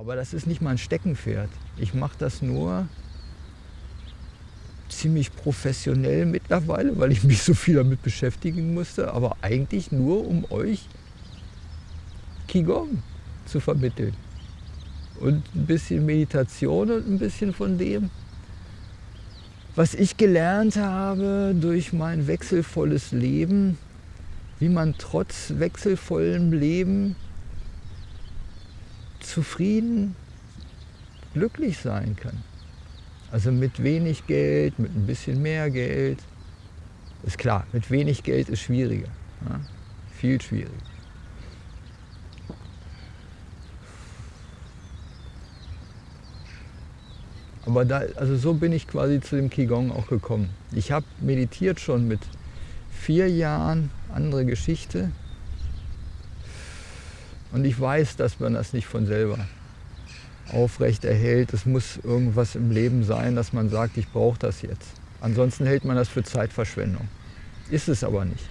Aber das ist nicht mein Steckenpferd. Ich mache das nur ziemlich professionell mittlerweile, weil ich mich so viel damit beschäftigen musste, aber eigentlich nur, um euch Qigong zu vermitteln. Und ein bisschen Meditation und ein bisschen von dem, was ich gelernt habe durch mein wechselvolles Leben, wie man trotz wechselvollem Leben zufrieden, glücklich sein kann. Also mit wenig Geld, mit ein bisschen mehr Geld. Ist klar, mit wenig Geld ist schwieriger. Ja? Viel schwieriger. Aber da, also so bin ich quasi zu dem Qigong auch gekommen. Ich habe meditiert schon mit vier Jahren, andere Geschichte. Und ich weiß, dass man das nicht von selber aufrecht erhält. Es muss irgendwas im Leben sein, dass man sagt, ich brauche das jetzt. Ansonsten hält man das für Zeitverschwendung. Ist es aber nicht.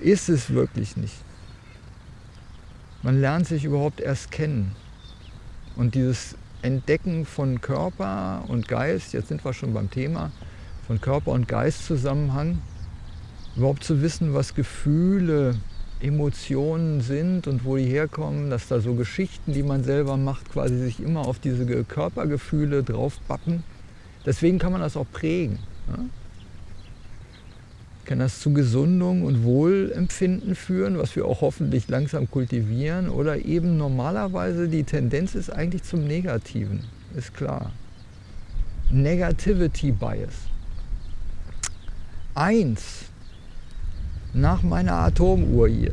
Ist es wirklich nicht. Man lernt sich überhaupt erst kennen. Und dieses Entdecken von Körper und Geist, jetzt sind wir schon beim Thema, von Körper und Geistzusammenhang, überhaupt zu wissen, was Gefühle Emotionen sind und wo die herkommen, dass da so Geschichten, die man selber macht, quasi sich immer auf diese Körpergefühle draufbappen. Deswegen kann man das auch prägen. Ja? Kann das zu Gesundung und Wohlempfinden führen, was wir auch hoffentlich langsam kultivieren, oder eben normalerweise die Tendenz ist eigentlich zum Negativen, ist klar. Negativity Bias. Eins nach meiner Atomuhr hier.